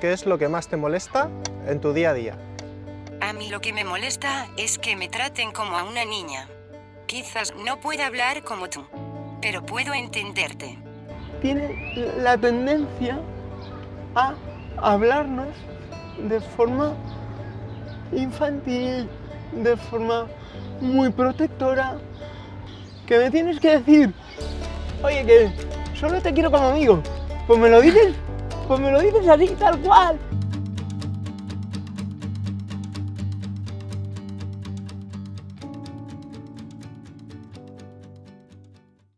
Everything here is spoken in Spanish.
¿Qué es lo que más te molesta en tu día a día? A mí lo que me molesta es que me traten como a una niña. Quizás no pueda hablar como tú, pero puedo entenderte. Tiene la tendencia a hablarnos de forma infantil, de forma muy protectora, que me tienes que decir, oye, que solo te quiero como amigo. Pues me lo dices, pues me lo dices así, tal cual.